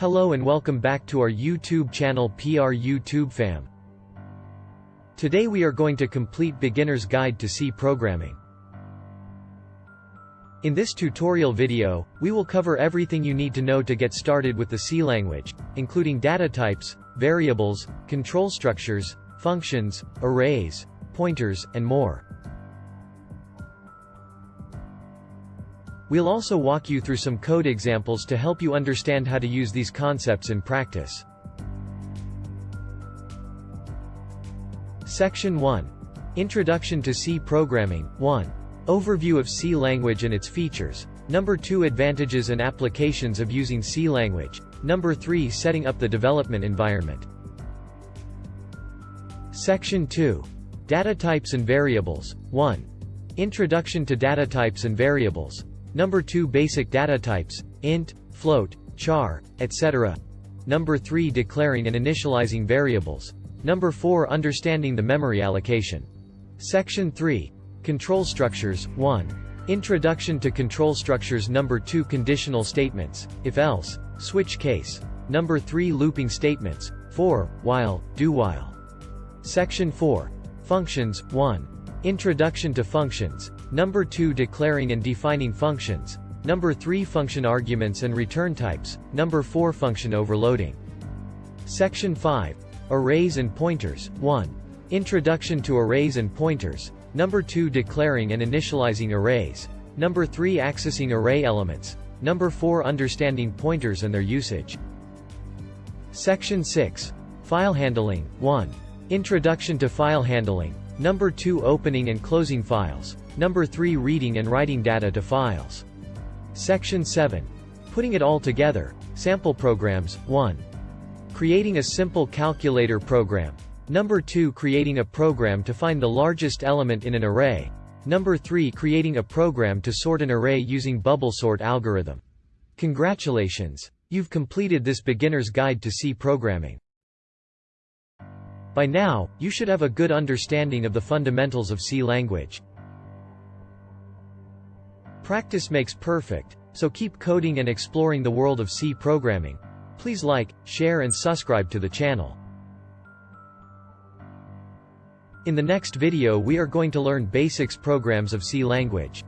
Hello and welcome back to our YouTube channel PR YouTube fam. Today we are going to complete beginner's guide to C programming. In this tutorial video, we will cover everything you need to know to get started with the C language, including data types, variables, control structures, functions, arrays, pointers, and more. We'll also walk you through some code examples to help you understand how to use these concepts in practice. Section 1. Introduction to C Programming 1. Overview of C language and its features. Number 2 Advantages and applications of using C language. Number 3 Setting up the development environment. Section 2. Data types and variables. 1. Introduction to data types and variables. Number 2 Basic data types, int, float, char, etc. Number 3 Declaring and initializing variables. Number 4 Understanding the memory allocation. Section 3. Control structures, 1. Introduction to control structures Number 2 Conditional statements, if-else, switch case. Number 3 Looping statements, for, while, do-while. Section 4. Functions, 1. Introduction to functions. Number 2 Declaring and defining functions. Number 3 Function arguments and return types. Number 4 Function overloading. Section 5. Arrays and pointers. 1. Introduction to arrays and pointers. Number 2 Declaring and initializing arrays. Number 3 Accessing array elements. Number 4 Understanding pointers and their usage. Section 6. File handling. 1. Introduction to file handling. Number 2 Opening and closing files. Number 3 Reading and writing data to files. Section 7. Putting it all together. Sample programs. 1. Creating a simple calculator program. Number 2 Creating a program to find the largest element in an array. Number 3 Creating a program to sort an array using bubble sort algorithm. Congratulations! You've completed this beginner's guide to C programming. By now, you should have a good understanding of the fundamentals of C language. Practice makes perfect, so keep coding and exploring the world of C programming. Please like, share and subscribe to the channel. In the next video we are going to learn basics programs of C language.